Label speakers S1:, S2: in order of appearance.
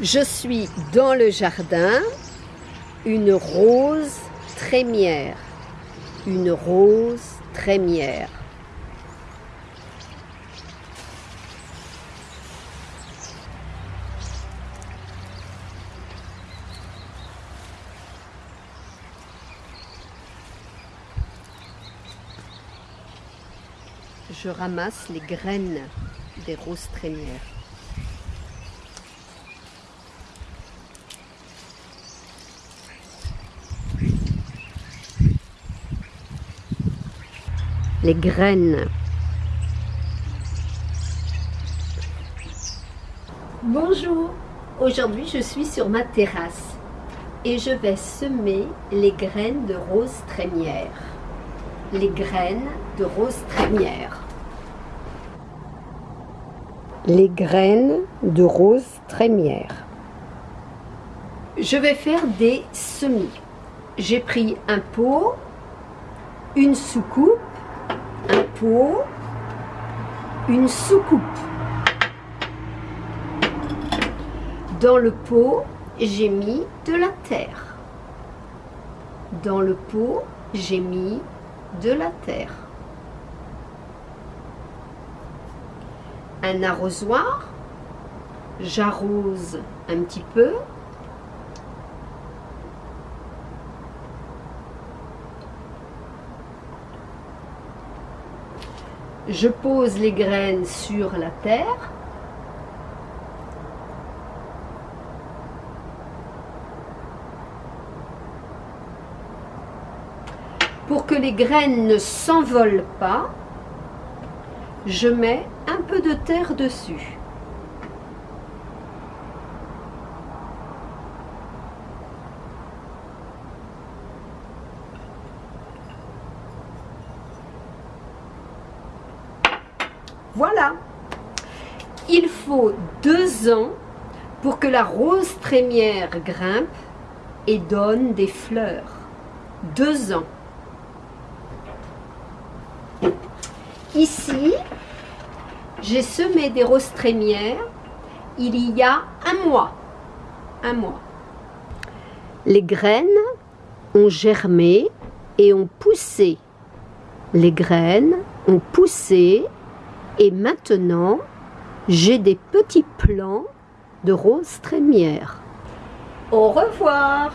S1: Je suis dans le jardin, une rose trémière, une rose trémière. Je ramasse les graines des roses trémières. Les graines. Bonjour, aujourd'hui je suis sur ma terrasse et je vais semer les graines de rose trémière. Les graines de rose trémière. Les graines de rose trémière. Je vais faire des semis. J'ai pris un pot, une soucoupe une soucoupe. Dans le pot, j'ai mis de la terre. Dans le pot, j'ai mis de la terre. Un arrosoir, j'arrose un petit peu Je pose les graines sur la terre. Pour que les graines ne s'envolent pas, je mets un peu de terre dessus. Voilà. Il faut deux ans pour que la rose trémière grimpe et donne des fleurs. Deux ans. Ici, j'ai semé des roses trémières il y a un mois. Un mois. Les graines ont germé et ont poussé. Les graines ont poussé et maintenant, j'ai des petits plants de roses trémières. Au revoir